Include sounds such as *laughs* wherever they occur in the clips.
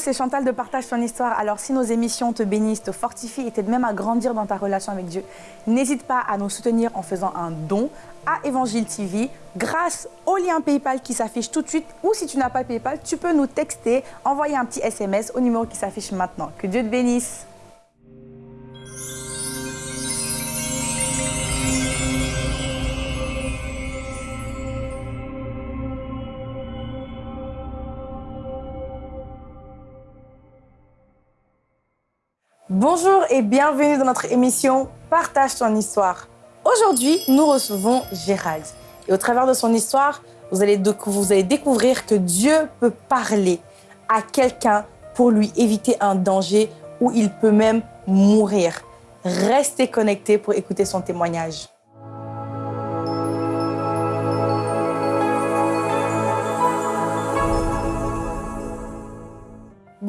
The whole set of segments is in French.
c'est Chantal de Partage ton histoire. Alors, si nos émissions te bénissent, te fortifient et t'aident même à grandir dans ta relation avec Dieu, n'hésite pas à nous soutenir en faisant un don à Évangile TV grâce au lien PayPal qui s'affiche tout de suite. Ou si tu n'as pas PayPal, tu peux nous texter, envoyer un petit SMS au numéro qui s'affiche maintenant. Que Dieu te bénisse. Bonjour et bienvenue dans notre émission Partage ton histoire. Aujourd'hui, nous recevons Gérald. Et au travers de son histoire, vous allez, découvrir que Dieu peut parler à quelqu'un pour lui éviter un danger ou il peut même mourir. Restez connectés pour écouter son témoignage.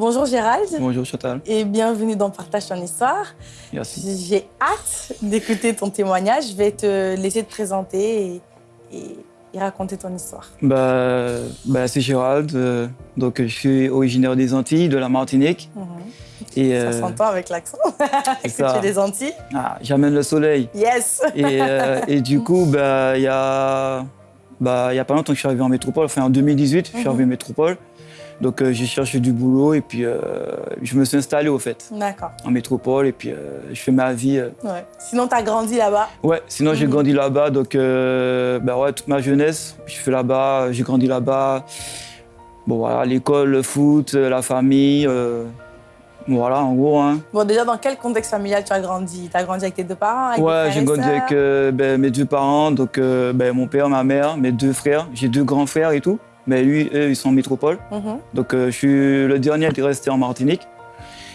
Bonjour Gérald. Bonjour Chantal. Et bienvenue dans Partage ton histoire. Merci. J'ai hâte d'écouter ton témoignage. Je vais te laisser te présenter et, raconter ton histoire. Bah, bah c'est Gérald. Euh, donc, je suis originaire des Antilles, de la Martinique. Mhm. et, ça euh, s'entend avec l'accent. *laughs* que tu es des Antilles. Ah, J'amène le soleil. Yes. et, euh, et, du coup, bah, il y a... Bah, il y a pas longtemps que je suis arrivé en métropole, enfin en 2018, je suis mhm. arrivé en métropole. Donc euh, j'ai cherché du boulot et puis euh, je me suis installé au fait. D'accord. En métropole et puis euh, je fais ma vie. Ouais. Sinon tu as grandi là-bas Ouais, sinon j'ai mhm. grandi là-bas. Donc bah ouais, toute ma jeunesse, je fais là-bas, j'ai grandi là-bas. Bon voilà, l'école, le foot, la famille. Voilà, en gros. Hein. Bon, déjà, dans quel contexte familial tu as grandi? Tu as grandi avec tes deux parents avec Ouais, j'ai grandi avec ben, mes deux parents, donc ben, mon père, ma mère, mes deux frères. J'ai deux grands frères et tout. Mais lui, eux, ils sont en métropole. Mhm. Donc, euh, je suis le dernier à rester en Martinique.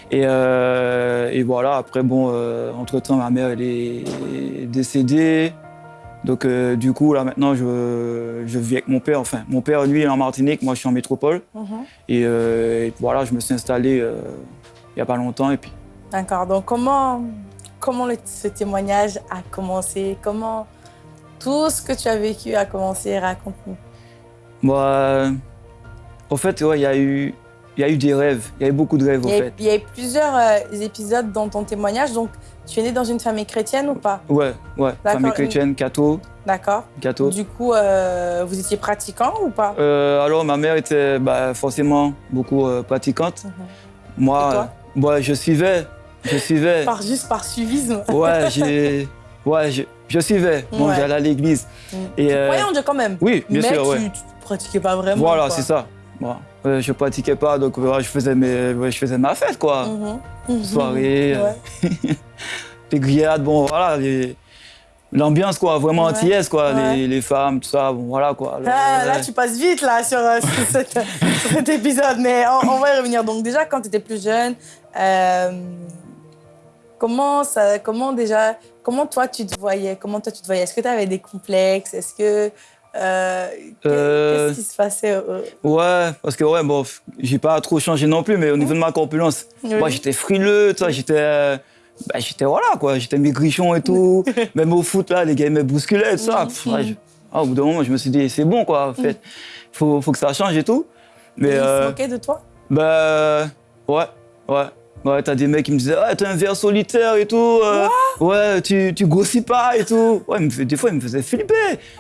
Et, euh, et voilà, après, bon, euh, entre-temps, ma mère, elle est décédée. Donc, du coup, là, maintenant, je, je, vis avec mon père. Enfin, mon père, lui, est en Martinique, moi, je suis en métropole. Mhm. et, voilà, je me suis installé il n'y a pas longtemps. Et puis... D'accord. Donc, comment, comment ce témoignage a commencé? Comment tout ce que tu as vécu a commencé? Raconte-nous. Moi, en fait, il y, a eu, y a eu des rêves. Il y a eu beaucoup de rêves, en fait. Il y a eu plusieurs euh, épisodes dans ton témoignage. Donc, tu es né dans une famille chrétienne ou pas? Ouais, ouais. Famille chrétienne, catho. D'accord. Catho. Du coup, euh, vous étiez pratiquant ou pas? Euh, Alors, ma mère était bah, forcément beaucoup pratiquante. Mhm. Moi, Et toi? je suivais. Je suivais. par, juste par suivisme Ouais, j'ai... *laughs* Ouais, je, suivais. Bon, j'allais à l'église. Mm. Et, tu croyais en Dieu quand même Oui, bien sûr, tu, pratiquais pas vraiment. Voilà, c'est ça. Bon, euh, je pratiquais pas, donc je, faisais mes, je faisais ma fête, quoi. Mm Soirée, ouais. *laughs* les grillades, bon, voilà. L'ambiance, quoi, vraiment antillaise, quoi. Les, les, femmes, tout ça, bon, voilà, quoi. Ah, là, tu passes vite, là, sur, euh, *laughs* cet épisode, mais on, va y revenir. Donc, déjà, quand tu étais plus jeune, euh, comment, ça, comment déjà, comment toi, tu te voyais? Comment toi, tu te voyais? Est-ce que tu avais des complexes? Est-ce que euh, euh, qu'est-ce qui se passait euh, Ouais, parce que ouais, bon, j'ai pas trop changé non plus, mais au niveau de ma corpulence, moi j'étais frileux, j'étais. Bah, j'étais voilà quoi, j'étais maigrichon et tout. *laughs* Même au foot là, les gars ils me bousculaient tout ça. Ah, au bout d'un moment, je me suis dit c'est bon quoi, en fait, faut, faut que ça change et tout. Mais, ils se moquaient de toi? Bah ouais, ouais. Ouais, t'as des mecs qui me disaient ah, t'es un ver solitaire et tout. Euh, ouais, tu, tu grossis pas et tout. Ouais, des fois, ils me faisaient flipper.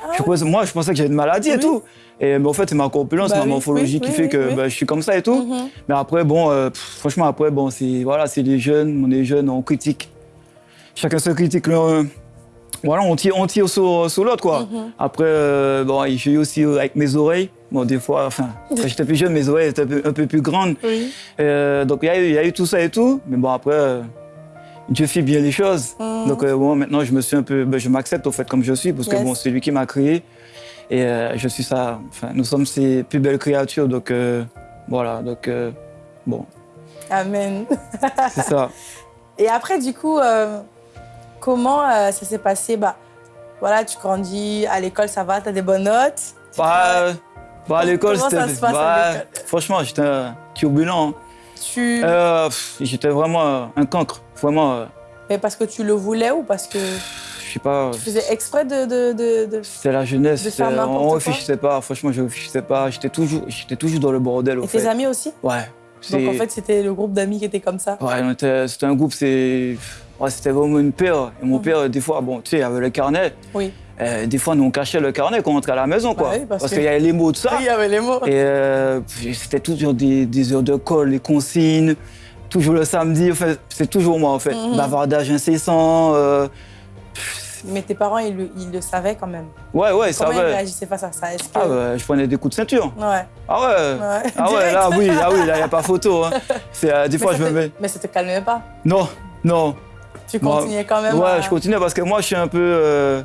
Ah moi, je pensais que j'avais une maladie et tout. Et, mais en fait, c'est ma corpulence, bah ma morphologie qui fait que bah, je suis comme ça et tout. Mhm. Mais après, bon, euh, franchement, après, bon, c'est voilà, les jeunes, on est jeunes, on critique. Chacun se critique le, voilà, on tire, on tire sur, sur l'autre, quoi. Mhm. Après, euh, bon, j'ai eu aussi avec mes oreilles. Bon, des fois, enfin, *laughs* quand j'étais plus jeune, mes oreilles étaient un peu, plus grandes. Euh, donc, il y, y, a eu tout ça et tout. Mais bon, après, euh, Dieu fait bien les choses. Mhm. Donc, bon, maintenant, je me suis un peu, ben, je m'accepte, au fait, comme je suis, parce que bon, c'est lui qui m'a créé. Et je suis ça. Enfin, nous sommes ses plus belles créatures. Donc, voilà, donc, bon. Amen. *laughs* c'est ça. *laughs* Et après, du coup, Comment euh, ça s'est passé? Bah, voilà, tu grandis, à l'école, ça va, tu as des bonnes notes bah, bah, à l'école, c'était... Bah, franchement, j'étais turbulent. Hein. Tu... Euh, j'étais vraiment un cancre, vraiment. Euh. Mais parce que tu le voulais ou parce que... Je sais pas. Tu faisais exprès de... de, de, C'était la jeunesse. De faire on réfléchissait pas, franchement, je réfléchissais pas. J'étais toujours, toujours dans le bordel, Et tes amis aussi? Ouais. Donc en fait, c'était le groupe d'amis qui était comme ça? Ouais, était- c'était un groupe, c'est. Ouais, c'était vraiment une paire. Et mon Mhm. père, des fois, bon, tu sais, il avait le carnet. Oui. Euh, des fois, nous, on cachait le carnet quand on rentrait à la maison, quoi. Bah parce qu'il y avait les mots de ça. Oui, *laughs* il y avait les mots. Et euh, c'était toujours des, des heures de colle, les consignes, toujours le samedi. Enfin, c'est toujours moi, en fait. Mhm. Bavardage incessant. euh, Mais tes parents, ils le, ils le savaient quand même. Ouais, ouais, ça Comment ils réagissaient face à ça? Est-ce que... Ah ouais, je prenais des coups de ceinture. Ouais. Ah ouais. ouais. Ah ouais, là, oui, ah oui, là, il n'y a pas photo. hein. *laughs* Euh, des Mais fois, je me mets. Mais ça te calmait pas? Non, non. Tu Moi, continuais quand même. Ouais, à- je continue parce que moi, je suis un peu. euh,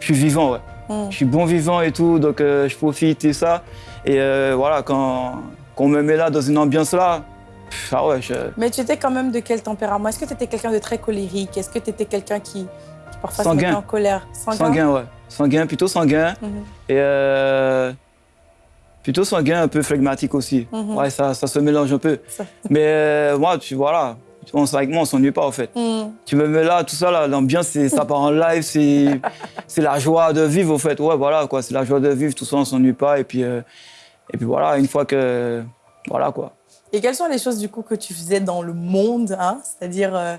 je suis vivant, ouais. Hmm. Je suis bon vivant et tout, donc euh, je profite et ça. Et euh, voilà, quand, quand on me met là dans une ambiance là, pff, ah ouais, je. Mais tu étais quand même de quel tempérament? Est-ce que tu étais quelqu'un de très colérique? Est-ce que tu étais quelqu'un qui, qui parfois se Sanguin. mettait en colère? Sanguin? Sanguin, ouais. Sanguin, plutôt sanguin. Mhm. Et euh, plutôt sanguin, un peu flegmatique aussi. Mhm. Ouais, ça, ça se mélange un peu. Ça- Mais moi, tu voilà, on, avec moi, on s'ennuie pas en fait. Hmm. Tu me mets là, tout ça, là, l'ambiance, ça part en live, c'est *laughs* la joie de vivre en fait. Ouais, voilà, quoi, c'est la joie de vivre, tout ça, on s'ennuie pas. Et puis, euh, et puis voilà, une fois que. Voilà, quoi. Et quelles sont les choses du coup que tu faisais dans le monde hein? C'est-à-dire, euh,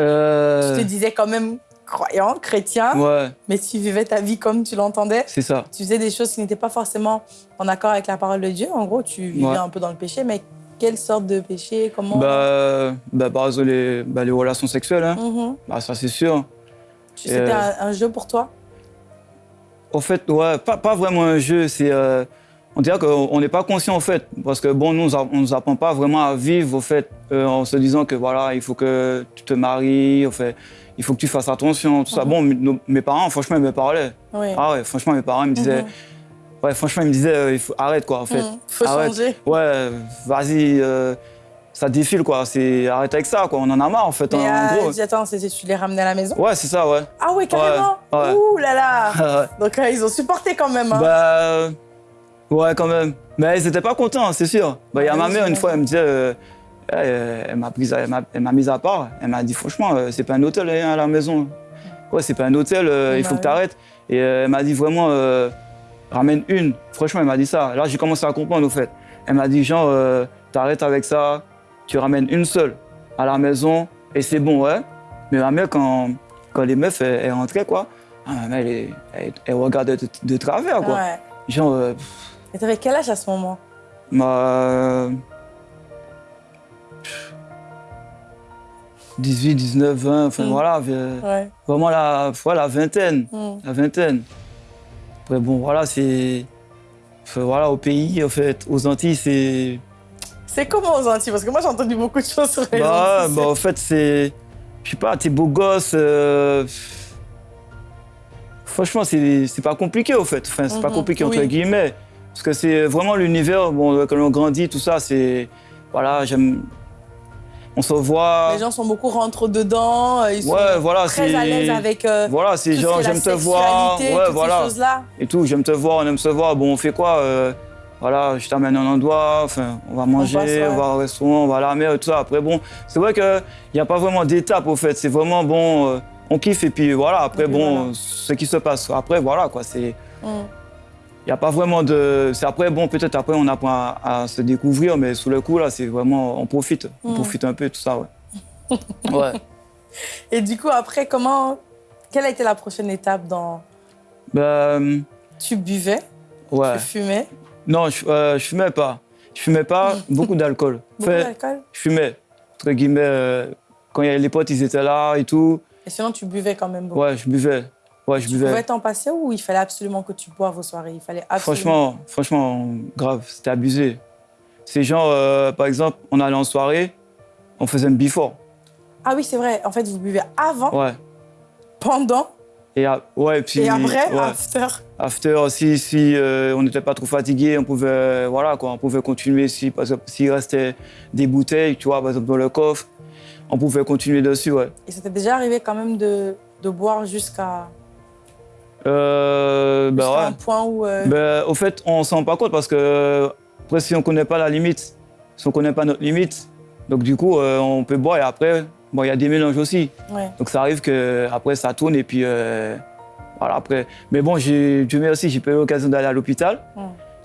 Euh, tu te disais quand même croyant, chrétien, ouais, mais tu vivais ta vie comme tu l'entendais. c'est ça. Tu faisais des choses qui n'étaient pas forcément en accord avec la parole de Dieu. En gros, tu vivais Ouais. un peu dans le péché, mais quelle sorte de péché Comment Bah, bah, par exemple, les, bah, les relations sexuelles, hein. Mhm. bah, ça c'est sûr. C'était Euh, un, un jeu pour toi? En fait, ouais, pas, pas vraiment un jeu, c'est. euh, on dirait qu'on on n'est pas conscient en fait, parce que bon, nous, on nous apprend pas vraiment à vivre au fait, euh, en se disant que voilà, il faut que tu te maries, en fait, il faut que tu fasses attention, tout ça. Mhm. Bon, mes- nos- mes parents, franchement, ils me parlaient. Oui. Ah ouais, franchement, mes parents ils me disaient, Mhm. Ouais, franchement, ils me disaient, euh, il faut arrête quoi, en fait. Mhm. Faut Arrête. changer. Ouais, vas-y, euh, ça défile quoi, c'est arrête avec ça quoi, on en a marre en fait, Mais en, en euh, gros. dis, attends, c'est- tu les ramenais à la maison? Ouais, c'est ça, ouais. Ah oui, carrément? Ouais, ouais. Ouh là là *laughs* Ouais. Donc ils ont supporté quand même. Hein. Bah. Ouais, quand même. Mais ils étaient pas contents, c'est sûr. Bah, il y a Ouais, ma mère, une fois, elle me disait. elle m'a prise à- elle m'a- mise à part. Elle m'a dit, franchement, c'est pas un hôtel hein, à la maison. Ouais, c'est pas un hôtel, euh, il Bah faut que oui. tu arrêtes. Et elle m'a dit vraiment, ramène une. Franchement, elle m'a dit ça. Là, j'ai commencé à comprendre, au fait. Elle m'a dit, genre, euh, t'arrêtes avec ça, tu ramènes une seule à la maison, et c'est bon, ouais. Mais ma mère, quand, quand les meufs, elles, elles rentraient, quoi, ah, ma mère, elle, elle, elle regardait de, de travers, quoi. Ouais. Genre, euh, Et t'avais quel âge à ce moment? Ma... 18, 19, 20, enfin Mm. voilà, euh, Ouais. vraiment la, la vingtaine, Hmm. la vingtaine. Après bon, voilà, c'est... voilà, au pays, en fait, aux Antilles, c'est... C'est comment aux Antilles? Parce que moi j'ai entendu beaucoup de choses sur les Bah, Antilles. bah, en fait, c'est... Je sais pas, t'es beau gosse... euh, Franchement, c'est c'est pas compliqué, au fait. Enfin, c'est pas Mhm, compliqué, entre guillemets. Parce que c'est vraiment l'univers, bon, quand on grandit, tout ça, c'est... Voilà, j'aime... On se voit... Les gens sont beaucoup rentrés dedans, euh, ils sont Ouais, voilà, très à l'aise avec euh, Voilà, c'est genre, j'aime te voir, ouais, voilà, ces choses-là. et tout, j'aime te voir, on aime se voir, bon, on fait quoi euh, Voilà, je t'amène à un endroit, enfin, on va manger, on, passe, ouais. va au restaurant, on va à la mer, et tout ça. Après, bon, c'est vrai qu'il n'y a pas vraiment d'étape, au fait, c'est vraiment, bon, euh, on kiffe, et puis voilà, après, Et puis bon, voilà. ce qui se passe, après, voilà, quoi, c'est... Hmm. Il n'y a pas vraiment de... C'est après, bon, peut-être après, on apprend à, à se découvrir, mais sous le coup, là, c'est vraiment... On profite, on Mm. profite un peu, tout ça, ouais. *laughs* ouais. Et du coup, après, comment. Quelle a été la prochaine étape dans. Ben, Tu buvais, ouais. tu fumais, Non, je, euh, je fumais pas. Je fumais pas *laughs* beaucoup d'alcool. beaucoup d'alcool? je fumais, entre guillemets, euh, quand il y avait les potes, ils étaient là et tout. Et sinon, tu buvais quand même beaucoup. Ouais, je buvais. Ouais, je Tu buvais. pouvais t'en passer ou il fallait absolument que tu boives aux soirées? Il fallait absolument. Franchement, franchement, grave, c'était abusé. C'est genre, euh, par exemple, on allait en soirée, on faisait un before. Ah oui, c'est vrai. En fait, vous buvez avant, Ouais. pendant Et, a- ouais, puis, et après, ouais. after. After, si, si euh, on n'était pas trop fatigué, on pouvait, euh, voilà, quoi, on pouvait continuer. Si, par exemple, s'il restait des bouteilles, tu vois, par exemple, dans le coffre, on pouvait continuer dessus, ouais. Et t'est déjà arrivé quand même de, de boire jusqu'à Euh, bah ouais. un point où. euh, Ben, au fait, on s'en rend pas compte parce que après, si on connaît pas la limite, si on connaît pas notre limite, donc du coup, euh, on peut boire et après, bon, il y a des mélanges aussi. ouais. Donc ça arrive que après ça tourne et puis euh, voilà après. Mais bon, Dieu merci, j'ai pas eu l'occasion d'aller à l'hôpital.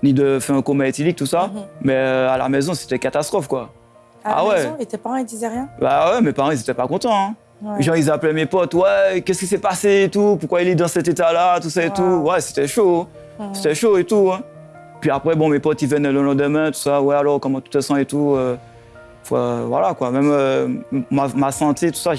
Ni de faire un coma éthylique, tout ça. Mhm. Mais à la maison, c'était catastrophe, quoi. À la Ah ouais. maison, et tes parents, ils disaient rien? Bah ouais, mes parents, ils étaient pas contents. Hein. Ouais. Genre, ils appelaient mes potes, ouais, qu'est-ce qui s'est passé et tout, pourquoi il est dans cet état-là, tout ça et Wow. tout. Ouais, c'était chaud. Mhm. C'était chaud et tout. hein. Puis après, bon, mes potes, ils venaient le lendemain, tout ça, ouais, alors, comment tu te sens et tout. euh, faut, euh, voilà, quoi. Même euh, ma, ma santé, tout ça,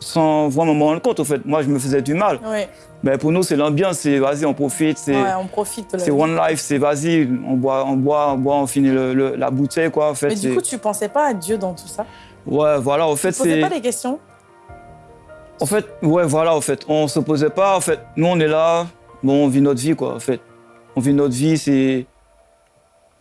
sans vraiment me rendre compte, au fait. Moi, je me faisais du mal. Ouais. Mais pour nous, c'est l'ambiance, c'est vas-y, on profite, c'est. Ouais, on profite C'est one life, c'est vas-y, on boit, on boit, on boit, on finit le- le- la bouteille, quoi, en fait. Mais du c'est- coup, tu pensais pas à Dieu dans tout ça? Ouais, voilà, en fait, Tu posais c'est. pas des questions? En fait, ouais, voilà, en fait, on se posait pas, en fait, nous, on est là, bon, on vit notre vie, quoi, en fait. On vit notre vie, c'est.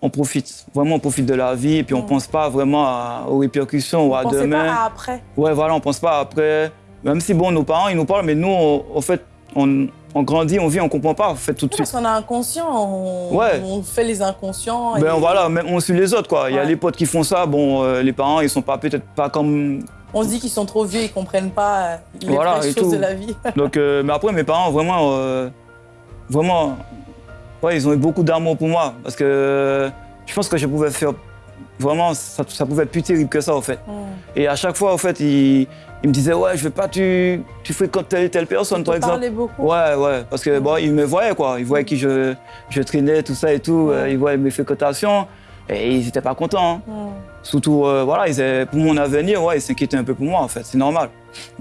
On profite, vraiment, on profite de la vie, et puis on Mm. pense pas vraiment à- aux répercussions ou à demain. pas à après. Ouais, voilà, on pense pas après. Même si, bon, nos parents, ils nous parlent, mais nous, on- en fait, on, on grandit, on vit, on comprend pas, en fait, tout de Parce suite. qu'on est inconscient, on, Ouais. on fait les inconscients. Ben voilà, on suit les autres, quoi. Il y a les potes qui font ça, bon, euh, les parents, ils sont pas peut-être pas comme. On se dit qu'ils sont trop vieux, ils comprennent pas euh, les Voilà, choses tout. de la vie. *laughs* Donc, euh, mais après, mes parents, vraiment, euh, vraiment, ouais, ils ont eu beaucoup d'amour pour moi. Parce que je pense que je pouvais faire. Vraiment, ça, ça pouvait être plus terrible que ça, en fait. Mm. Et à chaque fois, en fait, ils, ils me disaient, ouais, je veux pas, tu, tu fréquentes telle et telle personne, On par exemple. beaucoup. Ouais, ouais, parce que bon, ils me voyaient, quoi. Ils voyaient qui je, je traînais, tout ça et tout. Euh, ils voyaient mes fréquentations. Et ils étaient pas contents. hein. Surtout, euh, voilà, ils pour mon avenir, ouais, ils s'inquiétaient un peu pour moi, en fait. C'est normal.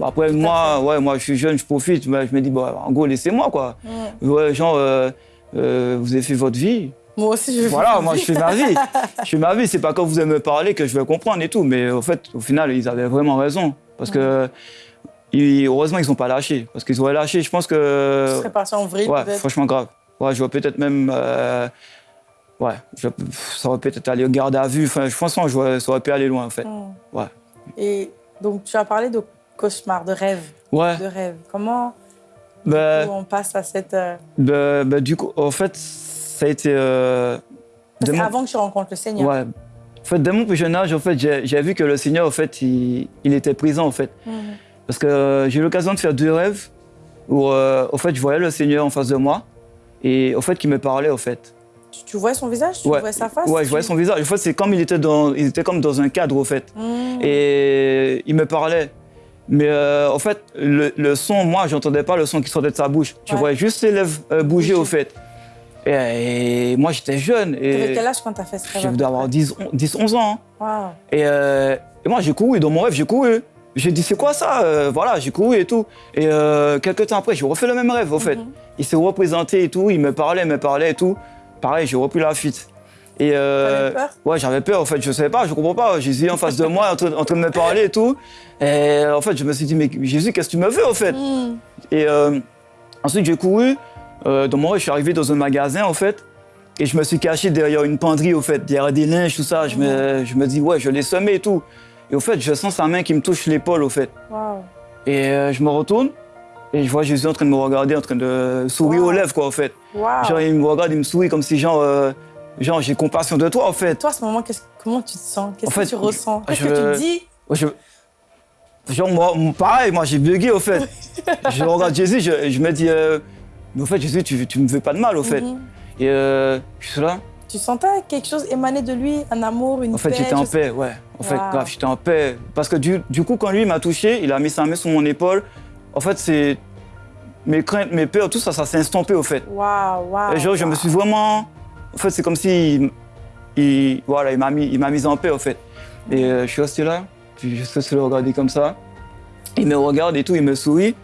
Après, moi, ouais, moi, je suis jeune, je profite. mais je me dis, bon, en gros, laissez-moi, quoi. Ouais, genre, euh, euh, vous avez fait votre vie. Moi aussi, je Voilà, moi, je fais ma vie. *laughs* Je fais ma vie. C'est pas quand vous allez me parler que je vais comprendre et tout. Mais au fait, au final, ils avaient vraiment raison. Parce que, ils- heureusement, ils ont pas lâché. Parce qu'ils auraient lâché, je pense que. serais parti en vrille, Ouais, franchement grave. Ouais, je vois peut-être même. Euh, ouais, je- ça aurait peut-être allé au garde à vue. Enfin, je vois, ça aurait pu aller loin, en fait. Mm. Ouais. Et donc, tu as parlé de cauchemar, de rêve. Ouais. De rêve. Comment Ben, on passe à cette. euh, ben, ben, du coup, en fait, ça a été. euh, Parce de mon- avant que tu rencontres le Seigneur. Ouais. En fait, dès mon plus jeune âge, en fait, j'ai vu que le Seigneur, en fait, il, il était présent, en fait. Mm. Parce que euh, j'ai eu l'occasion de faire deux rêves où, euh, en fait, je voyais le Seigneur en face de moi et, en fait, qui me parlait, en fait. Tu, tu voyais son visage Tu Ouais. voyais sa face Ouais, je voyais son visage. En fait, c'est comme il était dans, il était comme dans un cadre, en fait. Mm. Et il me parlait. Mais euh, en fait, le, le son, moi, j'entendais pas le son qui sortait de sa bouche. Tu Ouais. voyais juste ses lèvres euh, bouger, Bouger. au fait. Et, et moi, j'étais jeune. Et quel âge quand t'as fait ce rêve je devais avoir près 10, 10 11 ans. hein. Et, euh, et moi, j'ai couru. Dans mon rêve, j'ai couru. J'ai dit, c'est quoi ça Euh, Voilà, j'ai couru et tout. Et euh, quelques temps après, j'ai refait le même rêve, au fait. Mhm. Il s'est représenté et tout. Il me parlait, il me parlait et tout. Pareil, j'ai repris la fuite. Et euh, peur? Ouais, j'avais peur, en fait, je savais pas, je comprends pas. Jésus en face de moi, en train, en train de me parler et tout. Et en fait, je me suis dit, mais Jésus, qu'est-ce que tu me veux, en fait? Mm. Et euh, ensuite, j'ai couru. Euh, dans mon rêve, je suis arrivé dans un magasin, en fait. Et je me suis caché derrière une penderie, au fait, derrière des linges, tout ça. Je me, je me dis, ouais, je l'ai semé et tout. Et au fait, je sens sa main qui me touche l'épaule, au fait. Waouh. Et euh, je me retourne. Et je vois Jésus en train de me regarder, en train de sourire Wow. aux lèvres, quoi, en fait. Genre, il me regarde, il me sourit comme si, genre, euh, genre j'ai compassion de toi, en fait. Toi, à ce moment, comment tu te sens? Qu'est-ce En fait, que tu ressens? Qu'est-ce que tu dis? Je- Genre, moi, pareil, moi, j'ai bugué, au fait. *laughs* je regarde Jésus, je, je me dis, euh, mais au fait, Jésus, tu, tu me fais pas de mal, au fait. Mhm. Et euh, je suis là. Tu sentais quelque chose émaner de lui, un amour, une En fait, paix j'étais en je sais- paix, ouais. En fait, grave, j'étais en paix. Parce que du, du coup, quand lui m'a touché, il a mis sa main sur mon épaule. En fait, c'est. Mes craintes, mes peurs, tout ça, ça s'est estompé, au fait. Waouh, waouh. Et genre, je me suis vraiment. En fait, c'est comme si. Il, il- voilà, il m'a mis, il mis en paix, au fait. Et euh, je suis resté là, puis je suis le regarder comme ça. Il me regarde et tout, il me sourit.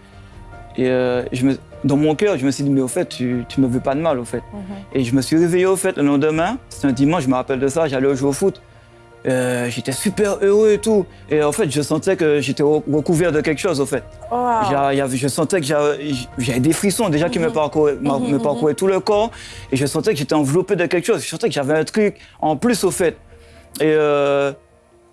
Et euh, je me, dans mon cœur, je me suis dit, mais au fait, tu, tu me veux pas de mal, au fait. Mhm. Et je me suis réveillé, au fait, le lendemain. C'était un dimanche, je me rappelle de ça, j'allais jouer au foot. Euh, j'étais super heureux et tout. Et en fait, je sentais que j'étais re- recouvert de quelque chose, au fait. Avait- je sentais que j'avais des frissons déjà qui me Mhm. parcouraient, ma- Mhm, me mhm. parcouraient tout le corps. Et je sentais que j'étais enveloppé de quelque chose. Je sentais que j'avais un truc en plus au fait. Et euh,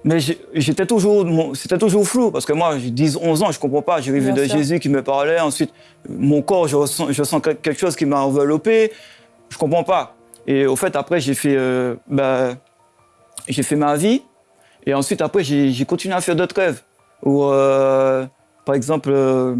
mais j'étais toujours, c'était toujours flou parce que moi, j'ai 10, 11 ans, je comprends pas. J'ai vu de sûr. Jésus qui me parlait. Ensuite, mon corps, je ressens, je sens que- quelque chose qui m'a enveloppé. Je comprends pas. Et au fait, après, j'ai fait, euh, bah, j'ai fait ma vie. Et ensuite, après, j'ai continué à faire d'autres rêves. Où, euh, par exemple, euh,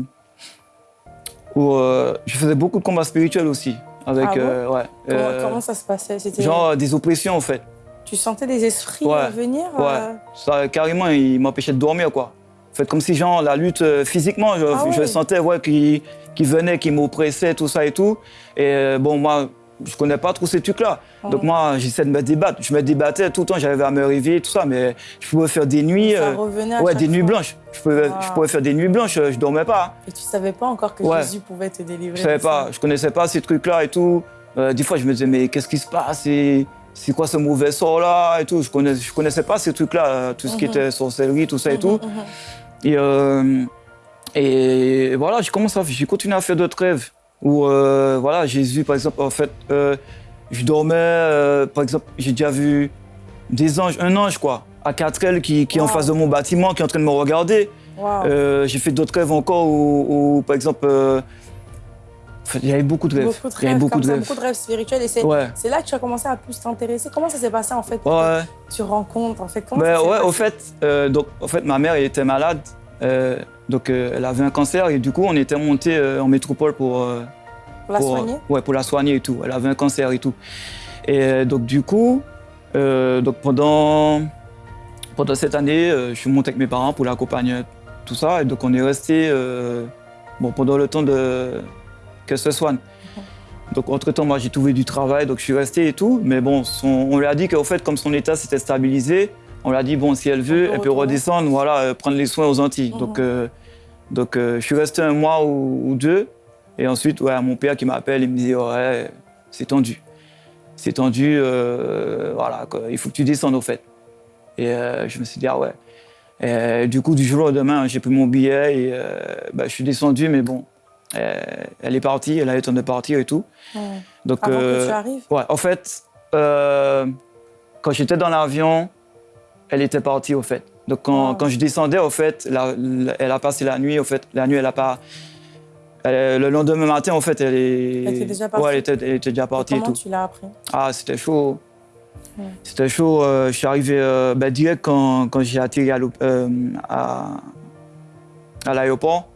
où euh, je faisais beaucoup de combats spirituels aussi. Avec, Ah bon ouais. Comment, comment ça se passait? Genre des oppressions, en fait. Tu sentais des esprits Ouais. venir Ouais. Ça, carrément, il m'empêchait de dormir, quoi. En fait, comme si, genre, la lutte physiquement, je, Ah sentais, ouais, qu'il qu'il venait, qu'il m'oppressait, tout ça et tout. Et bon, moi, je connais pas trop ces trucs-là. Donc, moi, j'essaie de me débattre. Je me débattais tout le temps, j'arrivais à me réveiller, tout ça, mais je pouvais faire des nuits. Ça euh, revenait à ouais, des nuits blanches. Je pouvais, Ah. je pouvais faire des nuits blanches, euh, je dormais pas. Et tu savais pas encore que Ouais. Jésus pouvait te délivrer Je savais pas, je connaissais pas ces trucs-là et tout. Euh, des fois, je me disais, mais qu'est-ce qui se passe? C'est c'est quoi ce mauvais sort-là et tout? Je connaissais, je connaissais pas ces trucs-là, tout ce qui Mhm. était sorcellerie, tout ça et tout. Mhm, mhm. Et, euh, et voilà, j'ai commencé à, j'ai continué à faire d'autres rêves où, euh, voilà, Jésus, par exemple, en fait, euh, je dormais, euh, par exemple, j'ai déjà vu des anges, un ange, quoi, à quatre ailes qui, qui est en face de mon bâtiment, qui est en train de me regarder. Euh, j'ai fait d'autres rêves encore où, où, par exemple, il y avait beaucoup de rêves. Beaucoup de il y avait rêves, beaucoup de ça, rêves. beaucoup de rêves spirituels. Et c'est Ouais. là que tu as commencé à plus t'intéresser. Comment ça s'est passé en fait Ouais. Tu rencontres en fait comment Ben ça ouais, passé? au fait, donc, en fait, ma mère elle était malade, euh, donc euh, elle avait un cancer et du coup, on était monté euh, en métropole pour, Pour la pour, soigner Ouais, pour la soigner et tout. Elle avait un cancer et tout. Et donc du coup, donc pendant, pendant cette année, je suis monté avec mes parents pour l'accompagner, tout ça. Et donc on est resté bon, pendant le temps de qu'elle se soigne. Donc entre-temps, moi j'ai trouvé du travail, donc je suis resté et tout. Mais bon, son- on lui a dit qu'en fait, comme son état s'était stabilisé, on lui a dit, bon, si elle veut, elle peut redescendre, voilà, euh, prendre les soins aux Antilles. Mhm. Donc, euh, donc euh, je suis resté un mois ou, ou deux. Et ensuite, ouais, mon père qui m'appelle, il me dit, ouais, c'est tendu. C'est tendu, voilà, quoi, il faut que tu descendes au fait. Et je me suis dit, ah ouais. Et, du coup, du jour au lendemain, j'ai pris mon billet et bah, je suis descendu, mais bon, elle est partie, elle a eu le temps de partir et tout. Donc, Avant que tu arrives ouais, en fait, quand j'étais dans l'avion, elle était partie au fait. Donc quand, quand je descendais, au fait, la- la- elle a passé la nuit. Au fait, la nuit, elle a pas. elle- le lendemain matin, en fait, elle est. Elle était déjà partie Ouais, elle était, elle était déjà partie et Comment tout. tu l'as appris Ah, c'était chaud. Ouais. C'était chaud. euh, je suis arrivé euh, ben, direct quand, quand j'ai atterri à euh, à, à l'aéroport.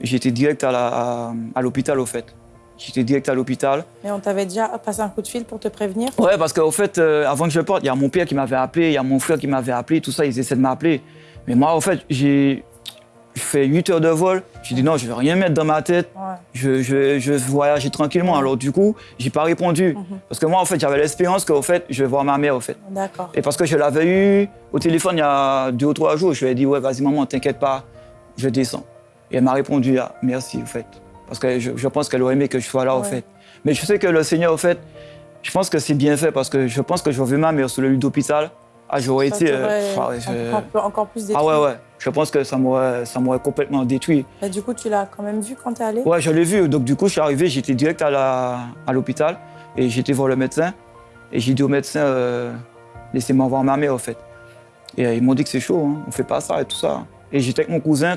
J'étais direct à la- à- à l'hôpital, au fait. J'étais direct à l'hôpital. Mais on t'avait déjà passé un coup de fil pour te prévenir? Ouais, parce qu'au fait, euh, avant que je parte, il y a mon père qui m'avait appelé, il y a mon frère qui m'avait appelé, tout ça, ils essaient de m'appeler. Mais moi, en fait, j'ai je fais 8 heures de vol. J'ai dit non, je vais rien mettre dans ma tête. Ouais. Je, je, je vais voyager tranquillement. Alors du coup, j'ai pas répondu. Mhm. Parce que moi, en fait, j'avais l'espérance qu'au fait, je vais voir ma mère, au fait. D'accord. Et parce que je l'avais eu au téléphone il y a deux ou trois jours, je lui ai dit, ouais, vas-y, maman, t'inquiète pas, je descends. Et elle m'a répondu, ah, merci, au fait. Parce que je, je pense qu'elle aurait aimé que je sois là, au Ouais. fait. Mais je sais que le Seigneur, au fait, je pense que c'est bien fait parce que je pense que j'aurais vu ma mère sur le lit d'hôpital. Ah, j'aurais été. euh, ah je- encore, encore plus détruit. ah ouais, ouais. Je pense que ça m'aurait complètement détruit. Mais du coup, tu l'as quand même vu quand t'es allé? Ouais, je l'ai vu. Donc, du coup, je suis arrivé, j'étais direct à l'hôpital et j'étais voir le médecin. Et j'ai dit au médecin, euh, laissez-moi voir ma mère, en fait. Et euh, ils m'ont dit que c'est chaud, hein, on fait pas ça et tout ça. Et j'étais avec mon cousin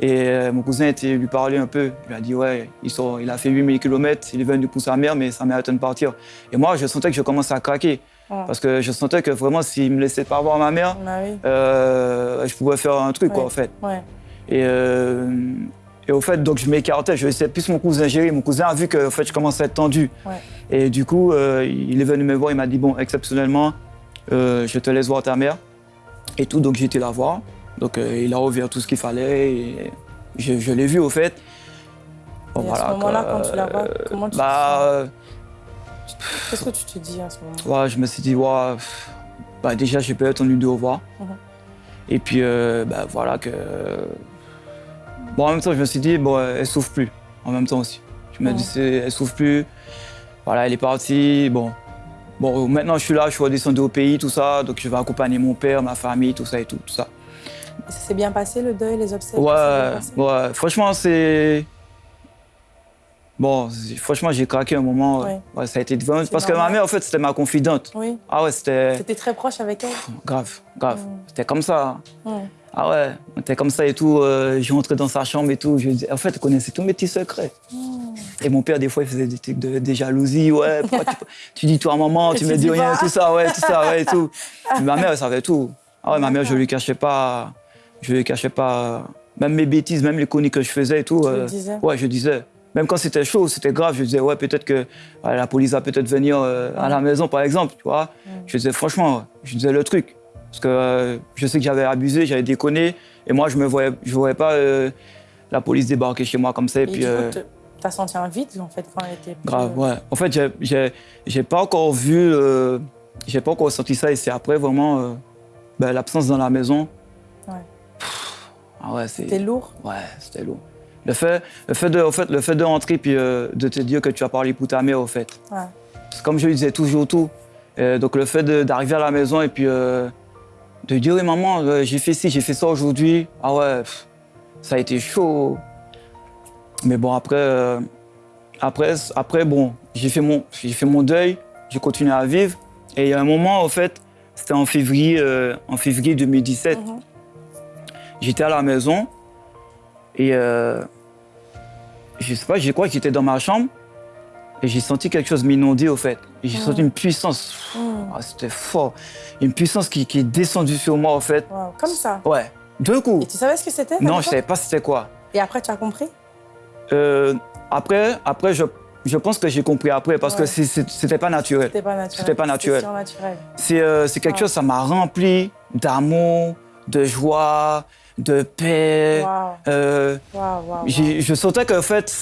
et euh, mon cousin était lui parler un peu. Il a dit, ouais, il, sort, il a fait 8000 km, il est venu pour sa mère, mais sa mère attend de partir. Et moi, je sentais que je commençais à craquer. Ouais. Parce que je sentais que vraiment, s'il me laissait pas voir ma mère, Ah oui. euh, je pouvais faire un truc, quoi, en fait. Ouais. Et, euh, et au fait, donc je m'écartais, je laissais plus mon cousin gérer. Mon cousin a vu que en fait, je commençais à être tendu. Ouais. Et du coup, il est venu me voir, il m'a dit Bon, exceptionnellement, je te laisse voir ta mère. Et tout, donc j'ai été la voir. Donc euh, il a ouvert tout ce qu'il fallait. Et je, je l'ai vu au fait. Bon, Et à ce moment-là, quand tu la vois, euh, comment tu te bah, euh, Qu'est-ce que tu te dis à ce moment ouais, je me suis dit, ouais, bah, déjà, j'ai pas attendu de revoir. Mhm. Et puis, euh, bah, voilà que. Bon, en même temps, je me suis dit, bon, elle souffre plus. En même temps aussi. Je me Mhm. dis, c'est- elle souffre plus. Voilà, elle est partie. Bon. Bon, maintenant, je suis là, je suis redescendu au pays, tout ça. Donc, je vais accompagner mon père, ma famille, tout ça et tout, tout ça. Ça s'est bien passé le deuil, les obsèques Ouais, ouais. Franchement, c'est. Bon, franchement, j'ai craqué un moment. Ouais. Ouais, ça a été devant. Parce que ma mère, en fait, c'était ma confidente. Oui. Ah ouais, c'était. C'était très proche avec elle? Grave, grave. Mm. C'était comme ça. Ouais. Ah ouais, on était comme ça et tout. euh, j'ai rentré dans sa chambre et tout. Je, en fait, elle connaissait tous mes petits secrets. Mm. Et mon père, des fois, il faisait des trucs de. Ouais, *laughs* pourquoi tu, tu dis toi à maman, tu tu me dis rien, pas. tout ça, ouais, tout ça, ouais, et tout. *laughs* Ma mère, elle savait tout. Ah ouais, ma mère, je lui cachais pas. Je lui cachais pas. Même mes bêtises, même les conneries que je faisais et tout. Tu le euh, disais Ouais, je disais. Même quand c'était chaud, c'était grave, je disais, ouais, peut-être que ouais, la police va peut-être venir euh, à la maison, par exemple, tu vois. Je disais, franchement, je disais le truc. Parce que euh, je sais que j'avais abusé, j'avais déconné. Et moi, je ne voyais, je voyais pas euh, la police débarquer chez moi comme ça. Et, Et puis, t'as senti un vide en fait quand elle était plus- grave, ouais. En fait, j'ai- pas encore vu, j'ai pas encore ressenti ça. Et c'est après vraiment ben, l'absence dans la maison. Ah ouais. C'était lourd. Ouais, c'était lourd. Le fait, le fait de, en fait, le fait de rentrer puis euh, de te dire que tu as parlé pour ta mère, au fait. Ouais. C'est comme je lui disais toujours tout. Euh, donc le fait d'arriver à la maison et puis euh, de dire, oui, maman, euh, j'ai fait ci, j'ai fait ça aujourd'hui. Ah ouais, pff, ça a été chaud. Mais bon, après, après, après bon, j'ai fait, mon- j'ai fait mon deuil, j'ai continué à vivre. Et il y a un moment, en fait, c'était en février, en février 2017. Mhm. J'étais à la maison et euh, je sais pas, je crois que j'étais dans ma chambre et j'ai senti quelque chose m'inonder au fait. J'ai senti une puissance, Mhm. ah, c'était fort, une puissance qui, qui est descendue sur moi au fait. Wow. Comme ça. Ouais, d'un coup. Et tu savais ce que c'était Non, je savais pas c'était quoi. Et après, tu as compris? Euh, après, après je, je pense que j'ai compris après parce Ouais. que c'était pas naturel. C'était pas naturel. C'était pas naturel. C'est euh, quelque Ouais. chose, ça m'a rempli d'amour, de joie, de paix. Euh, Je sentais qu'en fait,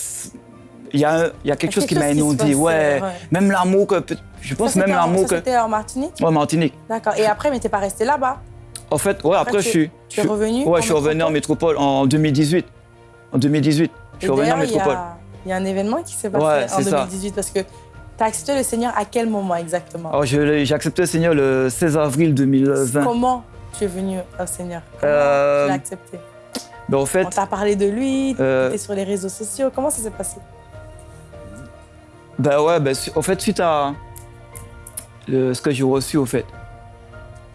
il y a, il y a quelque chose qui m'a inondé. Ouais. Même l'amour que. Je pense Ça, même l'amour que. C'était en Martinique Ouais, Martinique. D'accord. Et après, mais t'es pas resté là-bas En fait, ouais, après, je suis. Tu es revenu Ouais, je suis revenu en métropole en 2018. En 2018. Je suis revenu en d'ailleurs, il y a- métropole. Il y a un événement qui s'est passé Ouais, en c'est ça. 2018 parce que tu as accepté le Seigneur à quel moment exactement? L'ai- j'ai accepté le Seigneur le 16 avril 2020. Comment? Tu es venu au Seigneur? Comment Euh, tu l'as accepté? Ben, en On t'a parlé de lui, Euh, tu sur les réseaux sociaux. Comment ça s'est passé? Ben ouais, ben, en fait, suite à le- ce que j'ai reçu, au fait,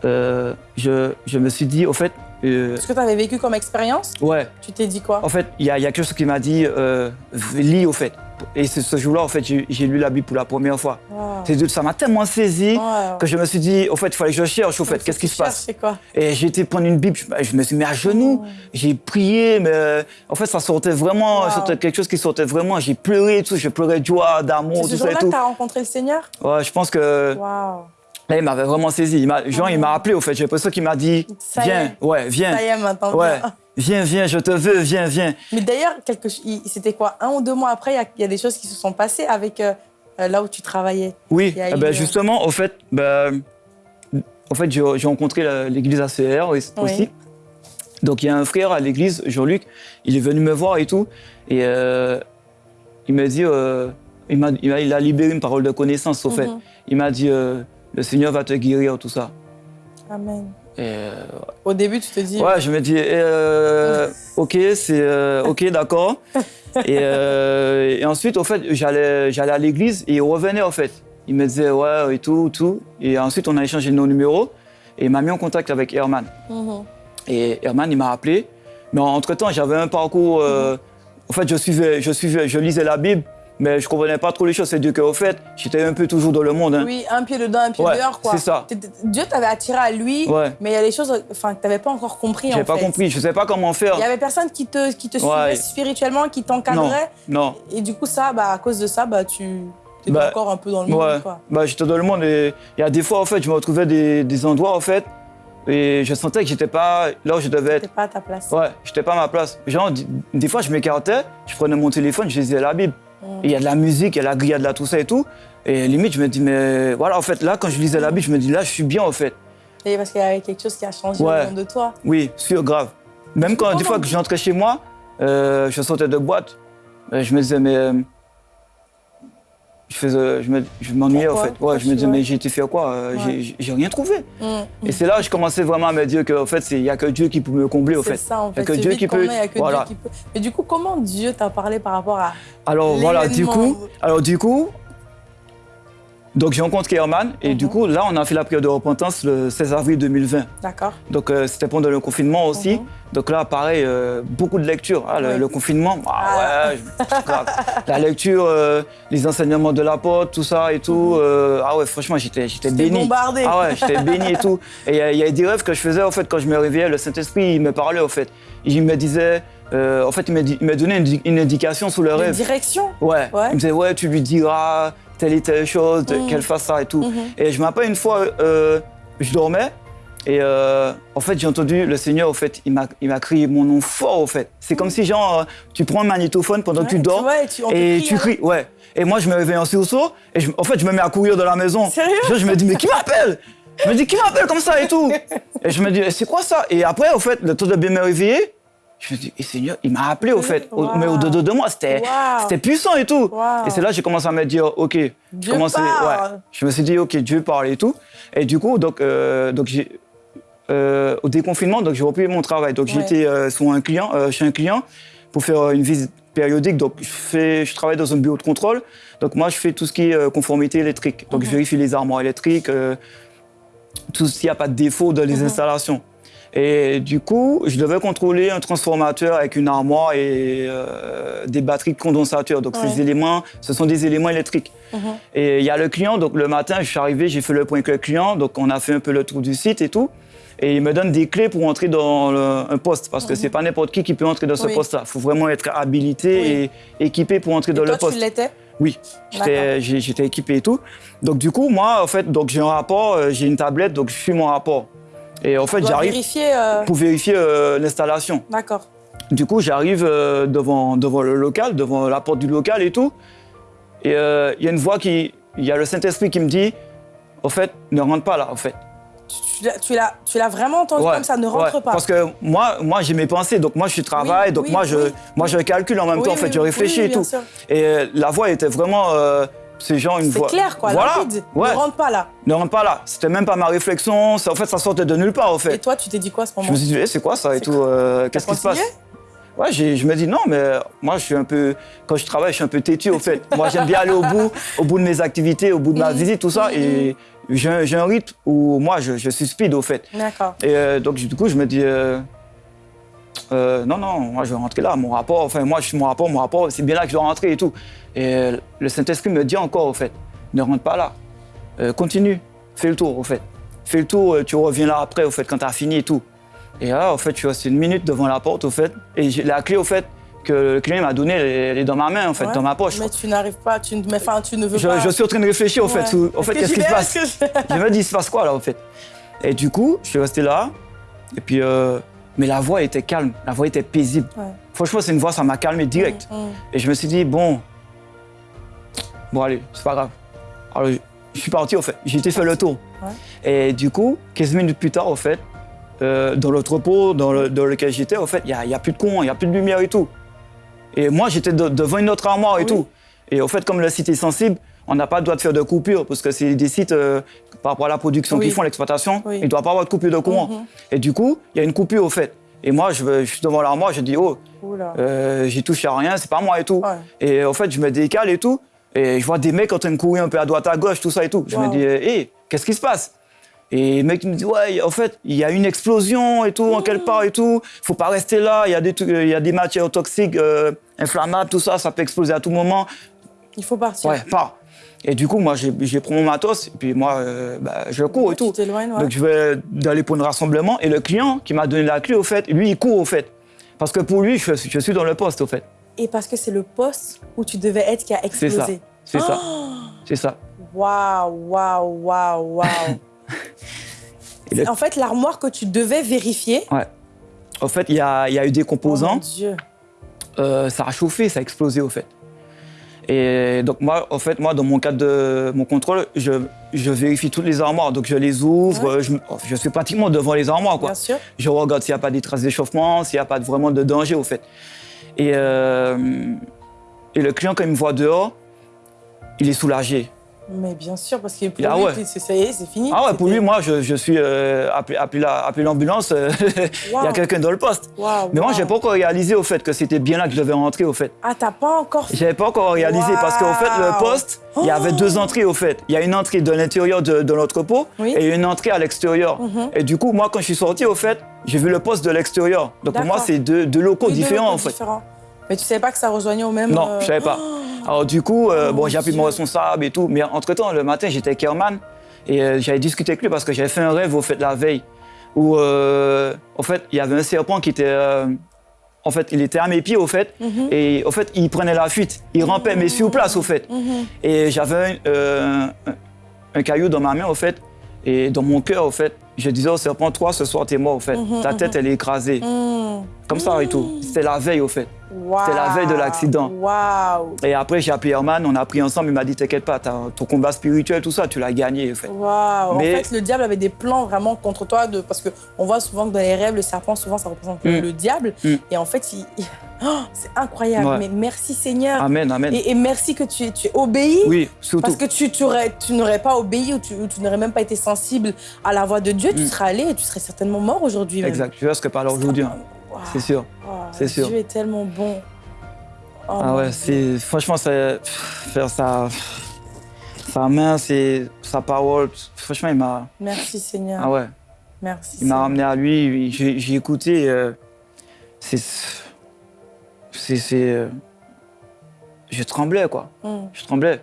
euh, je, je me suis dit, au fait, euh, Ce que tu avais vécu comme expérience, ouais, tu t'es dit quoi? En fait, il y, a il y a quelque chose qui m'a dit, euh, lis au fait. Et c'est ce jour-là, en fait, j'ai lu la Bible pour la première fois. Wow. C'est Ça m'a tellement saisi que je me suis dit, au fait, il fallait que je cherche, au fait, qu'est-ce que qui se passe? C'est quoi? Et j'ai été prendre une Bible, je, me suis mis à genoux, j'ai prié, mais euh, en fait, ça sortait vraiment, Wow. sortait quelque chose qui sortait vraiment. J'ai pleuré tout, je pleurais de joie, d'amour, C'est tout ce ça et jour-là que tu as rencontré le Seigneur? Ouais, je pense que Waouh là, il m'avait vraiment saisi. Il genre, il m'a appelé, au fait, j'ai l'impression qu'il m'a dit, Ça viens, est. ouais, viens. Ça y est, maintenant. Ouais, viens. viens, je te veux, viens, viens. Mais d'ailleurs, quelque c'était quoi Un ou deux mois après, il y a- il y, a des choses qui se sont passées avec euh, euh, là où tu travaillais. Oui, eh ben, justement, au fait, ben, en fait, j'ai rencontré l'église ACR aussi. Oui. Donc, il y a un frère à l'église, Jean-Luc, il est venu me voir et tout. Et euh, il m'a dit, euh, il, a, il a libéré une parole de connaissance, au fait. Mhm. Il m'a dit, le Seigneur va te guérir, tout ça. Amen. Et, euh, Au début, tu te dis. ouais, je me dis, euh, ok, c'est euh, ok, d'accord. et, et ensuite, au fait, j'allais, à l'église et il revenait, en fait. Il me disait, ouais, et tout, tout. Et ensuite, on a échangé nos numéros et il m'a mis en contact avec Herman. Mhm. Et Herman, il m'a appelé. Mais entre-temps, j'avais un parcours. En fait, je suivais, je suivais, je lisais la Bible, mais je comprenais pas trop les choses. C'est Dieu qu'au fait, j'étais un peu toujours dans le monde. hein. Oui, un pied dedans, un pied Ouais, dehors, quoi. c'est ça. T'étais- Dieu t'avait attiré à lui, Ouais. mais il y a des choses enfin, que tu n'avais pas encore compris. J'avais en pas fait. compris, je savais pas comment faire. Il y avait personne qui te, qui te suivait spirituellement, qui t'encadrait. non. Et du coup, ça, bah, à cause de ça, bah, tu étais Bah, encore un peu dans le monde. Quoi. bah, j'étais dans le monde et il y a des fois, en fait, je me retrouvais des, des endroits, en fait, et je sentais que j'étais pas là où je devais être. pas à ta place. Ouais, j'étais pas à ma place. Genre, des fois, je m'écartais, je prenais mon téléphone, je lisais la Bible. Il y a de la musique, il y a de la grillade, là, tout ça et tout. Et limite, je me dis, mais voilà, en fait, là, quand je lisais la Bible, je me dis, là, je suis bien, en fait. Et parce qu'il y avait quelque chose qui a changé Ouais. au fond de toi. Oui, sûr, grave. Même quand, des fois que j'entrais chez moi, euh, je sortais de boîte, euh, je me disais, mais. Euh, je faisais, je me- je m'ennuyais, en fait. Ouais, je me disais, mais j'ai été faire quoi Euh, j'ai- rien trouvé. Mm. Et c'est là que je commençais vraiment à me dire qu'en fait, il n'y a que Dieu qui peut me combler, C'est fait. ça, en Il y a fait. que Dieu qui peut- a que voilà. Dieu qui peut. Mais du coup, comment Dieu t'a parlé par rapport à. Alors voilà, du coup, alors du coup, donc j'ai rencontré Herman et du Mhm. coup là on a fait la prière de repentance le 16 avril 2020. D'accord Donc euh, c'était pendant le confinement aussi. Mhm. Donc là pareil, euh, beaucoup de lectures. Ah, le, Oui. le confinement, ah, Ah. ouais, je- la lecture, euh, les enseignements de l'apôtre, tout ça et tout. euh, ah ouais, franchement j'étais j'étais béni. bombardé. Ah ouais, j'étais béni et tout. Et il y a- il y, a des rêves que je faisais, au fait, quand je me réveillais, le Saint-Esprit, il me parlait, au fait. Il me disait, en fait, il m'a donné une, di- une indication sous le Une rêve. direction Ouais. Ouais. Il me disait, ouais, tu lui diras telle et telle chose, Mhm. qu'elle fasse ça et tout. Mhm. Et je me rappelle une fois, euh, je dormais et euh, en fait, j'ai entendu le Seigneur, en fait, il m'a crié mon nom fort, en fait. C'est comme si, genre, euh, tu prends un magnétophone pendant que tu dors et crie, tu hein. cries, ouais. Et moi, je me réveille en sursaut et je- en fait, je me mets à courir dans la maison. Sérieux? Je, je me dis, mais qui m'appelle? Je me dis, qui m'appelle comme ça et tout? *laughs* Et je me dis, c'est quoi ça? Et après, au fait, le temps de bien me réveiller, je me dis, et Seigneur, il m'a appelé, au fait. Au-. Mais au-dedans de moi, c'était Wow. puissant et tout. Wow. Et c'est là que j'ai commencé à me dire, OK, je Dieu parle. ouais. Je me suis dit, OK, Dieu parle et tout. Et du coup, donc, euh, donc j'ai, euh, au déconfinement, donc j'ai repris mon travail. Donc Ouais. j'étais euh, sur un client, euh, chez un client pour faire euh, une visite périodique. Donc je, fais, je travaille dans un bureau de contrôle. Donc moi, je fais tout ce qui est conformité électrique. Donc je Mhm. vérifie les armoires électriques, tout s'il n'y a pas de défaut dans les Mhm. installations. Et du coup, je devais contrôler un transformateur avec une armoire et euh, des batteries de condensateurs. Donc Ouais. ces éléments, ce sont des éléments électriques. Mhm. Et il y a le client, donc le matin, je suis arrivé, j'ai fait le point avec le client, donc on a fait un peu le tour du site et tout. Et il me donne des clés pour entrer dans le- un poste, parce que c'est pas n'importe qui qui peut entrer dans ce Mhm. Oui. poste-là. Il faut vraiment être habilité et équipé pour entrer dans le poste. tu l'étais? Oui, j'étais équipé et tout. Donc du coup, moi, en fait, donc j'ai un rapport, euh, j'ai une tablette, donc je suis mon rapport. Et en fait, j'arrive euh, pour vérifier euh, l'installation. D'accord. Du coup, j'arrive euh, devant, devant le local, devant la porte du local et tout. Et euh, il y a une voix qui... Il y a le Saint-Esprit qui me dit, au fait, ne rentre pas là, en fait. Tu- Tu l'as- vraiment entendu Ouais, comme ça, ne rentre ouais, pas? Parce que moi, moi j'ai mes pensées, donc moi je travaille, Oui, donc oui, moi, je, oui, moi je calcule en même temps, en fait, je réfléchis et tout. sûr. Et euh, la voix était vraiment, c'est genre une C'est voix. clair, quoi, Voilà, ouais. Ne rentre pas là. Ne rentre pas là. C'était même pas ma réflexion. ça- En fait, ça sortait de nulle part, Et fait. toi, tu t'es dit quoi à ce Je moment me suis dit, eh, c'est quoi ça et C'est tout euh, Qu'est-ce qui se passe Ouais, je me dis non, mais moi, je suis un peu. Quand je travaille, je suis un peu têtu, au fait. moi, j'aime bien aller au bout, au bout de mes activités, au bout de ma visite, tout ça. Et j'ai un, rythme où moi, je, je suis speed, au fait. D'accord. Et euh, donc, du coup, je me dis. euh, euh, non, non, moi je vais rentrer là, mon rapport, enfin moi je suis mon rapport, mon rapport, c'est bien là que je dois rentrer et tout. Et le Saint-Esprit me dit encore, au fait, ne rentre pas là, Euh, continue, fais le tour, au fait. Fais le tour, euh, tu reviens là après, au fait, quand tu as fini et tout. Et là, au fait, je suis resté une minute devant la porte, au fait, et la clé, au fait, que le client m'a donnée, elle, est- dans ma main, en fait, Ouais. dans ma poche. Mais tu n'arrives pas, tu ne, mais, enfin, tu ne veux Je, pas. je suis en train de réfléchir, au fait, Ouais. au fait, Est-ce que qu'est-ce qui se passe que je- je me dis, il se passe quoi là, en fait? Et du coup, je suis resté là. Et puis, euh, mais la voix était calme, la voix était paisible. Ouais. Franchement, c'est une voix, ça m'a calmé direct. Mm, mm. Et je me suis dit, bon, bon, allez, c'est pas grave. Alors, je, suis parti, au fait. J'ai été faire le tour. Ouais. Et du coup, 15 minutes plus tard, au fait, euh, dans l'entrepôt dans, le- dans lequel j'étais, au fait, il n'y a, plus de courant, il n'y a plus de lumière et tout. Et moi, j'étais de- devant une autre armoire et Oui. tout. Et au fait, comme le site est sensible, on n'a pas le droit de faire de coupure parce que c'est des sites euh, par rapport à la production Oui. qui font l'exploitation, Oui. il ne doit pas avoir de coupure de courant. Mhm. Et du coup, il y a une coupure au fait. Et moi, je, je suis devant l'armoire, je dis, oh, euh, j'ai touché à rien, c'est pas moi et tout. Ouais. Et en fait, je me décale et tout. Et je vois des mecs en train de courir un peu à droite, à gauche, tout ça et tout. Je Wow. me dis, hé, qu'est-ce qui se passe? Et le mec il me dit, ouais, en fait, il y a une explosion et tout, en quelque part et tout. Faut pas rester là, il y, a des trucs- il y a des matières toxiques, euh, inflammables, tout ça, ça peut exploser à tout moment. Il faut partir. Ouais, pas. Et du coup, moi, j'ai pris mon matos, et puis moi, euh, bah, je cours et tout. Tu ouais. Donc, je vais d'aller pour un rassemblement. Et le client qui m'a donné la clé, au fait, lui, il court, au fait. Parce que pour lui, je, je suis dans le poste, au fait. Et parce que c'est le poste où tu devais être qui a C'est ça. explosé. C'est ça. Oh C'est ça. Waouh, waouh, waouh, waouh. *laughs* Le- En fait, l'armoire que tu devais vérifier. Ouais. En fait, il y a, il y a eu des Oh mon composants. Dieu. euh, ça a chauffé, ça a explosé, au fait. Et donc, moi, en fait, moi, dans mon cadre de mon contrôle, je, je vérifie toutes les armoires. Donc, je les ouvre. Ouais. euh, Je, suis pratiquement devant les armoires, quoi. Bien sûr. Je regarde s'il n'y a pas des traces d'échauffement, s'il n'y a pas vraiment de danger, au fait. Et, euh, et le client, quand il me voit dehors, il est soulagé. Mais bien sûr, parce que pour Ah lui, ouais. ça y est, c'est fini. Ah ouais, pour lui, moi, je, je suis euh, appelé, appelé la- appelé l'ambulance, euh, *laughs* il y a quelqu'un dans le poste. Mais moi, waouh. j'ai pas encore réalisé au fait que c'était bien là que je devais rentrer au fait. Ah, t'as pas encore fait? J'avais pas encore réalisé parce qu'au fait, le poste, il y avait Oh. deux entrées au fait. Il y a une entrée de l'intérieur de, de l'entrepôt Oui. et une entrée à l'extérieur. Mhm. Et du coup, moi, quand je suis sorti au fait, j'ai vu le poste de l'extérieur. Donc pour moi, c'est deux, deux locaux Oui, deux différents locaux en fait. différents. Mais tu savais pas que ça rejoignait au même. Non, euh, je savais pas. Alors du coup, euh, bon, j'ai appelé mon responsable et tout. Mais entre-temps, le matin, j'étais avec Herman et euh, j'avais discuté avec lui parce que j'avais fait un rêve au fait la veille où, euh, en fait, il y avait un serpent qui était, euh, en fait, il était à mes pieds, au fait. Mhm. Et au fait, il prenait la fuite. Il rampait, mais sur place, au fait. Mhm. Et j'avais un, euh, caillou dans ma main, au fait. Et dans mon cœur, au fait, je disais au serpent, toi, ce soir, t'es mort, au fait. Mhm, Ta tête, elle est écrasée. Comme ça et tout. C'était la veille, au fait. C'était la veille de l'accident. Et après, j'ai appelé Herman, on a pris ensemble, il m'a dit, t'inquiète pas, ton combat spirituel, tout ça, tu l'as gagné, fait. Mais- En fait, le diable avait des plans vraiment contre toi de... parce qu'on voit souvent que dans les rêves, le serpent, souvent, ça représente Mm. le diable. Mm. Et en fait, il... Oh, c'est incroyable. Ouais. Mais merci Seigneur. Amen, amen. Et, et merci que tu, tu obéi. Oui, surtout. Parce que tu, tu, aurais- tu n'aurais pas obéi ou tu, n'aurais même pas été sensible à la voix de Dieu, tu Mm. serais allé et tu serais certainement mort aujourd'hui. Exact, tu vois ce que parle aujourd'hui, hein. C'est sûr. C'est sûr. Dieu est tellement bon. Oh, Ah ouais, c'est franchement faire sa sa main, c'est sa parole. Franchement, il m'a Merci Seigneur. ah ouais, Merci. il m'a ramené à lui. J'ai écouté. euh, c'est c'est euh, je tremblais quoi. Mm. Je tremblais.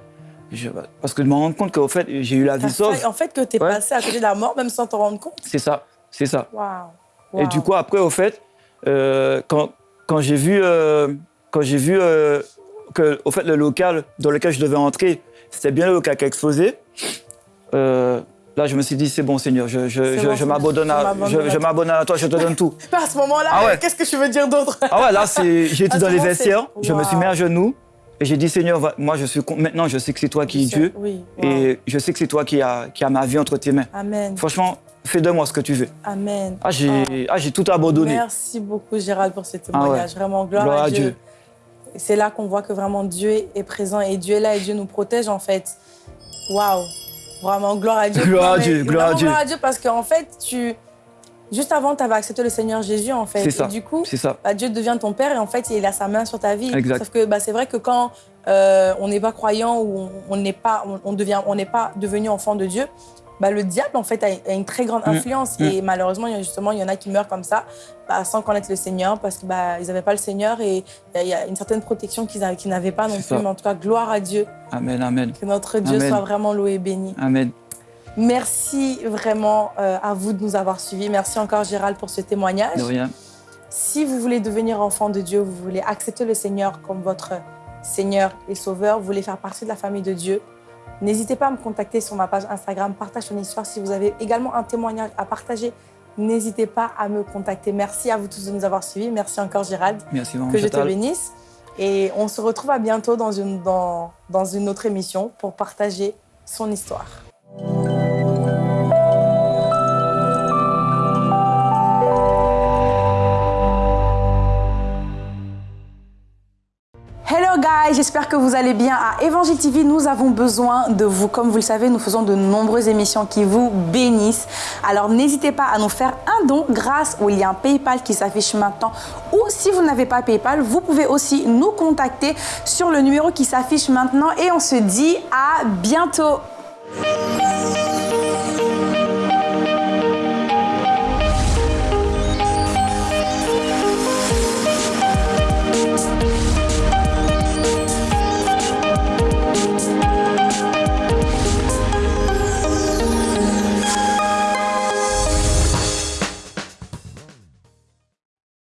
Je- parce que je me rends compte qu'au fait j'ai eu la vie sauve. En fait, que tu es Ouais. passé à côté de la mort même sans t'en rendre compte. C'est ça, c'est ça. Waouh. Et du coup, après, au fait, euh, quand, quand j'ai vu, euh, quand j'ai vu euh, que, au fait, le local dans lequel je devais entrer, c'était bien le local qui a explosé, là, je me suis dit, c'est bon, Seigneur, je, je, je, bon, je m'abandonne à, toi. m'abandonne à toi, je te donne tout. *laughs* À ce moment-là, Ah ouais. qu'est-ce que tu veux dire d'autre? Ah ouais, là, *laughs* ce dans les vestiaires, je me suis mis à genoux et j'ai dit, Seigneur, va- moi, je suis, maintenant, je sais que c'est toi qui es Dieu Oui. et je sais que c'est toi qui as, qui a ma vie entre tes mains. Amen. Franchement, fais de moi ce que tu veux. Amen. Ah, j'ai, ah, j'ai tout abandonné. Merci beaucoup, Gérald, pour ce témoignage. Vraiment, gloire, Gloire à Dieu. C'est là qu'on voit que vraiment Dieu est présent et Dieu est là et Dieu nous protège, en fait. Waouh! Vraiment, gloire à Dieu. Gloire à Dieu, gloire à Dieu. Gloire à Dieu parce qu'en fait, tu. Juste avant, tu avais accepté le Seigneur Jésus, en fait. C'est ça. Et du coup, ça. bah, Dieu devient ton père et en fait, il a sa main sur ta vie. Exact. Sauf que bah, c'est vrai que quand euh, on n'est pas croyant ou on- n'est pas, on devient, on n'est pas devenu enfant de Dieu, bah, le diable en fait a, une très grande Mm. influence Mm. et malheureusement, il y a justement, il y en a qui meurent comme ça, bah, sans connaître le Seigneur parce qu'ils bah, n'avaient pas le Seigneur et il y a- une certaine protection qu'ils avaient- qu'ils n'avaient pas non plus. ça. Mais en tout cas, gloire à Dieu, Amen, amen, que notre Dieu Amen. soit vraiment loué et béni. amen. Merci vraiment euh, à vous de nous avoir suivis. Merci encore Gérald pour ce témoignage. De rien. Si vous voulez devenir enfant de Dieu, vous voulez accepter le Seigneur comme votre Seigneur et Sauveur, vous voulez faire partie de la famille de Dieu, n'hésitez pas à me contacter sur ma page Instagram, partage ton histoire. Si vous avez également un témoignage à partager, n'hésitez pas à me contacter. Merci à vous tous de nous avoir suivis. Merci encore Gérald. Merci, Que je te bénisse. Et on se retrouve à bientôt dans une, dans, dans une autre émission pour partager son histoire. J'espère que vous allez bien. À Évangile TV, nous avons besoin de vous. Comme vous le savez, nous faisons de nombreuses émissions qui vous bénissent. Alors n'hésitez pas à nous faire un don grâce au lien PayPal qui s'affiche maintenant. Ou si vous n'avez pas PayPal, vous pouvez aussi nous contacter sur le numéro qui s'affiche maintenant. Et on se dit à bientôt.